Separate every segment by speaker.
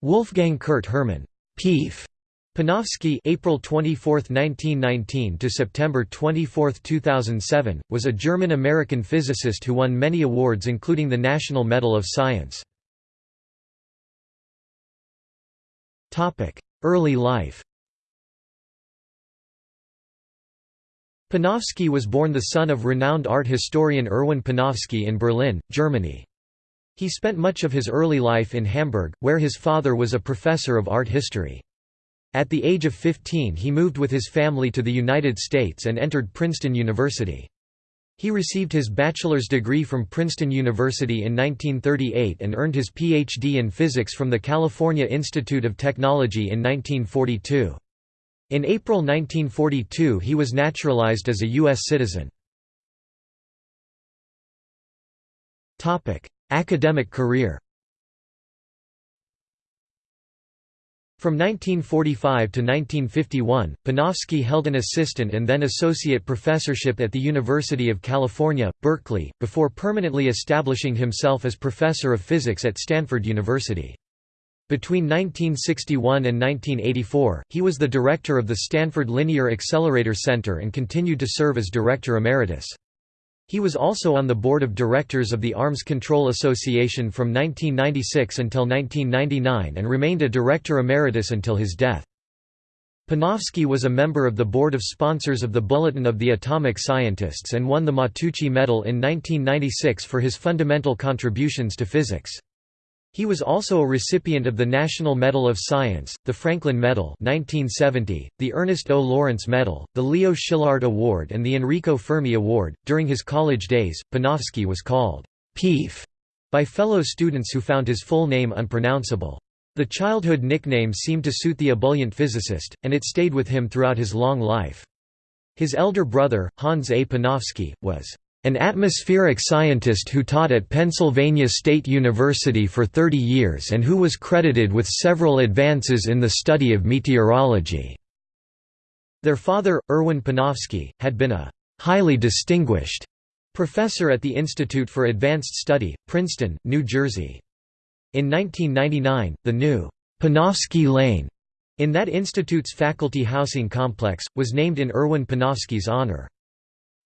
Speaker 1: Wolfgang Kurt Hermann Pief Panofsky April 24, 1919 to September 24, 2007, was a German-American physicist who won many awards including the National Medal of Science. Topic: Early life Panofsky was born the son of renowned art historian Erwin Panofsky in Berlin, Germany. He spent much of his early life in Hamburg, where his father was a professor of art history. At the age of 15 he moved with his family to the United States and entered Princeton University. He received his bachelor's degree from Princeton University in 1938 and earned his Ph.D. in physics from the California Institute of Technology in 1942. In April 1942 he was naturalized as a U.S. citizen. Academic career From 1945 to 1951, Panofsky held an assistant and then associate professorship at the University of California, Berkeley, before permanently establishing himself as professor of physics at Stanford University. Between 1961 and 1984, he was the director of the Stanford Linear Accelerator Center and continued to serve as director emeritus. He was also on the board of directors of the Arms Control Association from 1996 until 1999 and remained a director emeritus until his death. Panofsky was a member of the board of sponsors of the Bulletin of the Atomic Scientists and won the Matteucci Medal in 1996 for his fundamental contributions to physics. He was also a recipient of the National Medal of Science, the Franklin Medal 1970, the Ernest O. Lawrence Medal, the Leo Szilard Award and the Enrico Fermi Award. During his college days, Panofsky was called Pief by fellow students who found his full name unpronounceable. The childhood nickname seemed to suit the ebullient physicist, and it stayed with him throughout his long life. His elder brother, Hans A. Panofsky, was an atmospheric scientist who taught at Pennsylvania State University for 30 years and who was credited with several advances in the study of meteorology. Their father, Erwin Panofsky, had been a highly distinguished professor at the Institute for Advanced Study, Princeton, New Jersey. In 1999, the new Panofsky Lane in that institute's faculty housing complex, was named in Erwin Panofsky's honor.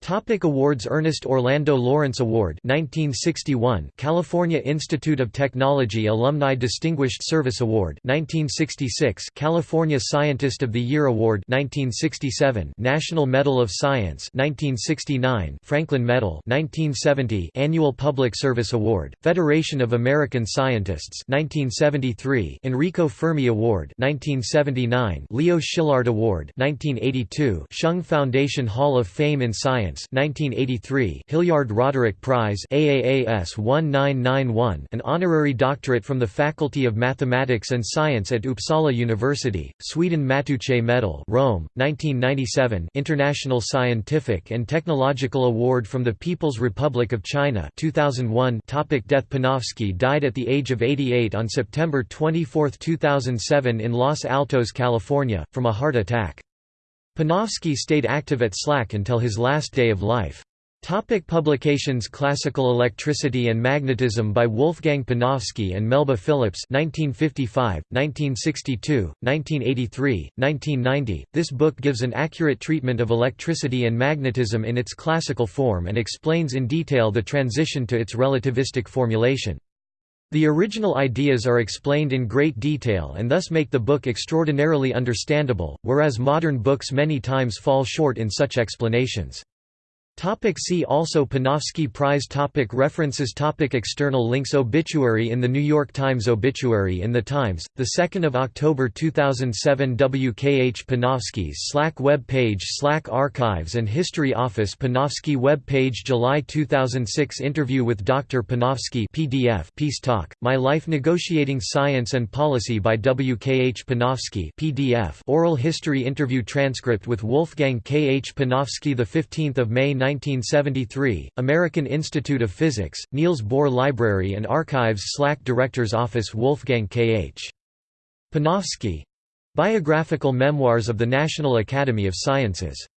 Speaker 1: Topic awards Ernest Orlando Lawrence Award 1961 California Institute of Technology Alumni Distinguished Service Award 1966 California Scientist of the Year Award 1967 National Medal of Science 1969 Franklin Medal 1970 Annual Public Service Award Federation of American Scientists 1973 Enrico Fermi Award 1979 Leo Szilard Award 1982 Shoong Foundation Hall of Fame in Science Science 1983 Hilliard Roderick Prize AAAS 1991 an honorary doctorate from the Faculty of Mathematics and Science at Uppsala University, Sweden Matteucci Medal Rome, 1997 International Scientific and Technological Award from the People's Republic of China 2001 Topic Death Panofsky died at the age of 88 on September 24, 2007 in Los Altos, California, from a heart attack. Panofsky stayed active at SLAC until his last day of life. Topic publications Classical Electricity and Magnetism by Wolfgang Panofsky and Melba Phillips 1955, 1962, 1983, 1990. This book gives an accurate treatment of electricity and magnetism in its classical form and explains in detail the transition to its relativistic formulation. The original ideas are explained in great detail and thus make the book extraordinarily understandable, whereas modern books many times fall short in such explanations. Topic see also Panofsky Prize topic References topic External links Obituary in The New York Times Obituary in The Times, 2 October 2007 WKH Panofsky's SLAC web page SLAC Archives and History Office Panofsky web page July 2006 Interview with Dr. Panofsky PDF Peace Talk, My Life Negotiating Science and Policy by WKH Panofsky PDF Oral History Interview Transcript with Wolfgang K. H. Panofsky 15 May 1973, American Institute of Physics, Niels Bohr Library and Archives SLAC Director's Office Wolfgang K.H. Panofsky. Biographical Memoirs of the National Academy of Sciences